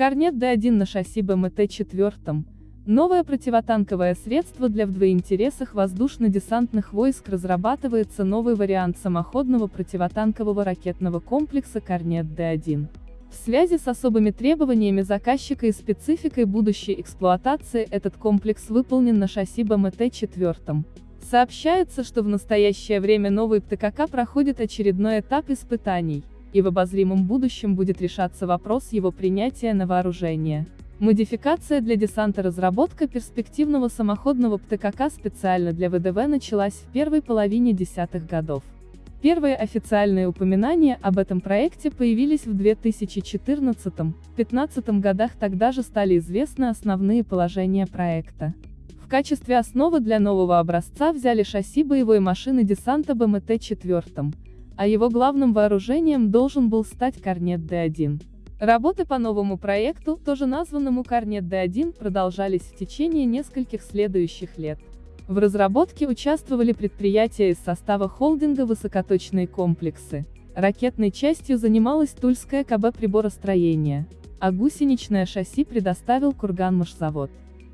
Корнет Д-1 на шасси БМТ-4. Новое противотанковое средство для в двоинтересах воздушно-десантных войск разрабатывается новый вариант самоходного противотанкового ракетного комплекса Корнет Д-1. В связи с особыми требованиями заказчика и спецификой будущей эксплуатации этот комплекс выполнен на шасси БМТ-4. Сообщается, что в настоящее время новый ПТКК проходит очередной этап испытаний, и в обозримом будущем будет решаться вопрос его принятия на вооружение. Модификация для десанта Разработка перспективного самоходного ПТКК специально для ВДВ началась в первой половине десятых годов. Первые официальные упоминания об этом проекте появились в 2014-15 годах тогда же стали известны основные положения проекта. В качестве основы для нового образца взяли шасси боевой машины десанта БМТ-4, а его главным вооружением должен был стать Корнет Д-1. Работы по новому проекту, тоже названному Корнет Д-1, продолжались в течение нескольких следующих лет. В разработке участвовали предприятия из состава холдинга «Высокоточные комплексы». Ракетной частью занималась Тульская КБ приборостроения, а гусеничное шасси предоставил Курганмашзавод.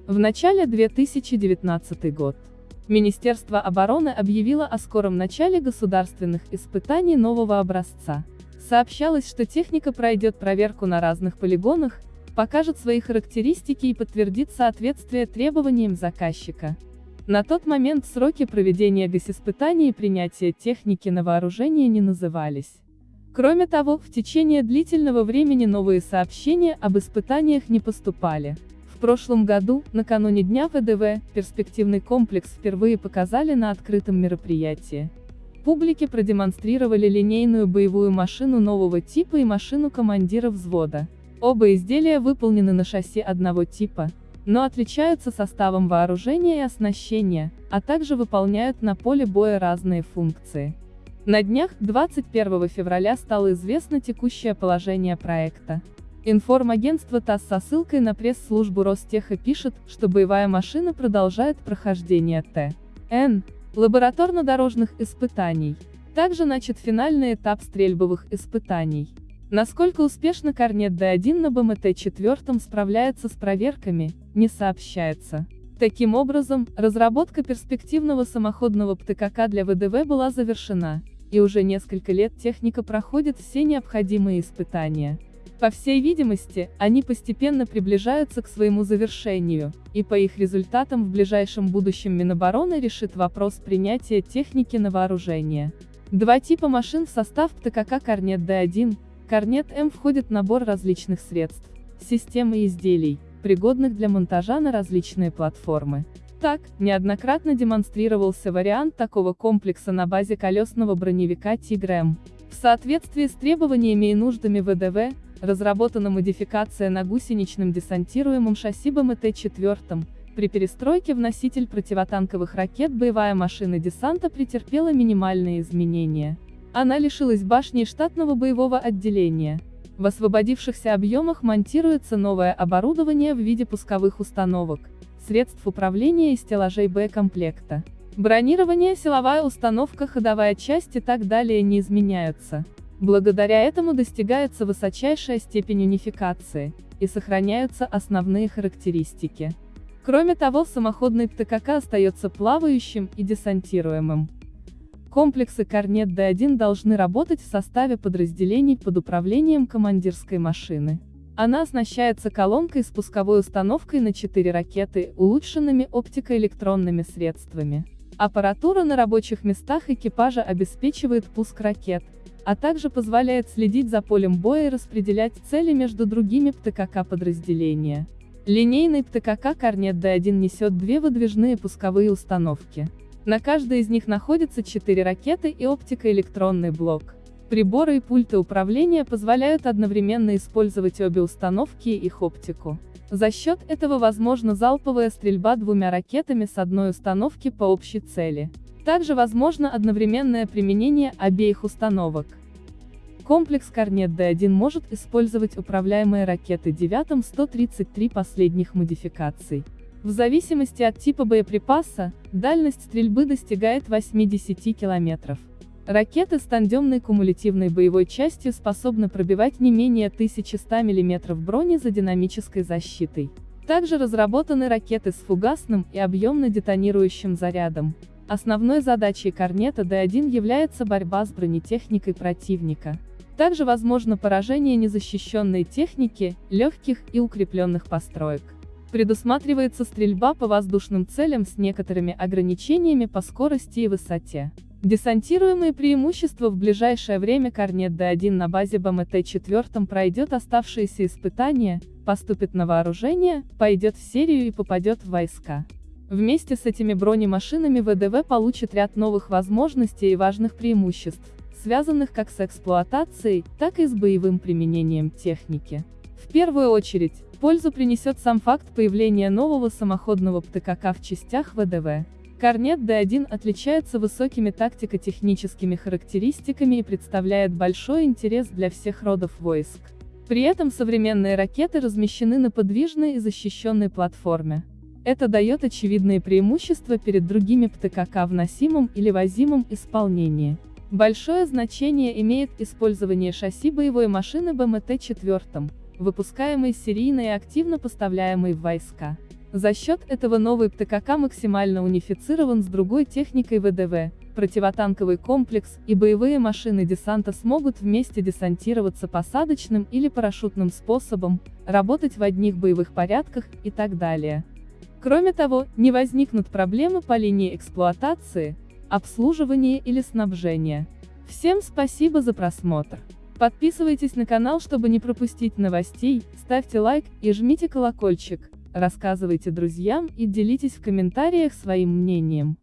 В начале 2019 год. Министерство обороны объявило о скором начале государственных испытаний нового образца. Сообщалось, что техника пройдет проверку на разных полигонах, покажет свои характеристики и подтвердит соответствие требованиям заказчика. На тот момент сроки проведения госиспытаний и принятия техники на вооружение не назывались. Кроме того, в течение длительного времени новые сообщения об испытаниях не поступали. В прошлом году, накануне Дня ВДВ, перспективный комплекс впервые показали на открытом мероприятии. Публике продемонстрировали линейную боевую машину нового типа и машину командира взвода. Оба изделия выполнены на шасси одного типа, но отличаются составом вооружения и оснащения, а также выполняют на поле боя разные функции. На днях, 21 февраля стало известно текущее положение проекта. Информагентство ТАСС со ссылкой на пресс-службу Ростеха пишет, что боевая машина продолжает прохождение Т.Н. лабораторно-дорожных испытаний. Также начат финальный этап стрельбовых испытаний. Насколько успешно Корнет Д-1 на БМТ-4 справляется с проверками, не сообщается. Таким образом, разработка перспективного самоходного ПТКК для ВДВ была завершена, и уже несколько лет техника проходит все необходимые испытания. По всей видимости, они постепенно приближаются к своему завершению, и по их результатам в ближайшем будущем Минобороны решит вопрос принятия техники на вооружение. Два типа машин в состав ПТКК Корнет Д-1, Корнет М входит набор различных средств, систем и изделий, пригодных для монтажа на различные платформы. Так, неоднократно демонстрировался вариант такого комплекса на базе колесного броневика Тигр-М. В соответствии с требованиями и нуждами ВДВ, разработана модификация на гусеничном десантируемом шасси БМТ-4, при перестройке в носитель противотанковых ракет боевая машина десанта претерпела минимальные изменения. Она лишилась башни и штатного боевого отделения. В освободившихся объемах монтируется новое оборудование в виде пусковых установок, средств управления и стеллажей Б-комплекта. Бронирование, силовая установка, ходовая часть и так далее не изменяются. Благодаря этому достигается высочайшая степень унификации, и сохраняются основные характеристики. Кроме того, самоходный ПТКК остается плавающим и десантируемым. Комплексы Корнет Д-1 должны работать в составе подразделений под управлением командирской машины. Она оснащается колонкой с пусковой установкой на 4 ракеты, улучшенными оптико-электронными средствами. Аппаратура на рабочих местах экипажа обеспечивает пуск ракет, а также позволяет следить за полем боя и распределять цели между другими ПТКК подразделения. Линейный ПТКК Корнет Д-1 несет две выдвижные пусковые установки. На каждой из них находятся четыре ракеты и оптико-электронный блок. Приборы и пульты управления позволяют одновременно использовать обе установки и их оптику. За счет этого возможна залповая стрельба двумя ракетами с одной установки по общей цели. Также возможно одновременное применение обеих установок. Комплекс Корнет Д-1 может использовать управляемые ракеты 9-133 последних модификаций. В зависимости от типа боеприпаса, дальность стрельбы достигает 80 километров. Ракеты с тандемной кумулятивной боевой частью способны пробивать не менее 1100 мм брони за динамической защитой. Также разработаны ракеты с фугасным и объемно детонирующим зарядом. Основной задачей Корнета Д-1 является борьба с бронетехникой противника. Также возможно поражение незащищенной техники, легких и укрепленных построек. Предусматривается стрельба по воздушным целям с некоторыми ограничениями по скорости и высоте. Десантируемые преимущества в ближайшее время Корнет Д-1 на базе БМТ-4 пройдет оставшиеся испытания, поступит на вооружение, пойдет в серию и попадет в войска. Вместе с этими бронемашинами ВДВ получит ряд новых возможностей и важных преимуществ, связанных как с эксплуатацией, так и с боевым применением техники. В первую очередь, пользу принесет сам факт появления нового самоходного ПТКК в частях ВДВ. Корнет Д1 отличается высокими тактико-техническими характеристиками и представляет большой интерес для всех родов войск. При этом современные ракеты размещены на подвижной и защищенной платформе. Это дает очевидные преимущества перед другими ПТКК в носимом или возимом исполнении. Большое значение имеет использование шасси боевой машины БМТ-4, выпускаемой серийно и активно поставляемой в войска. За счет этого новый ПТКК максимально унифицирован с другой техникой ВДВ, противотанковый комплекс и боевые машины десанта смогут вместе десантироваться посадочным или парашютным способом, работать в одних боевых порядках и так далее. Кроме того, не возникнут проблемы по линии эксплуатации, обслуживания или снабжения. Всем спасибо за просмотр. Подписывайтесь на канал, чтобы не пропустить новостей, ставьте лайк и жмите колокольчик, рассказывайте друзьям и делитесь в комментариях своим мнением.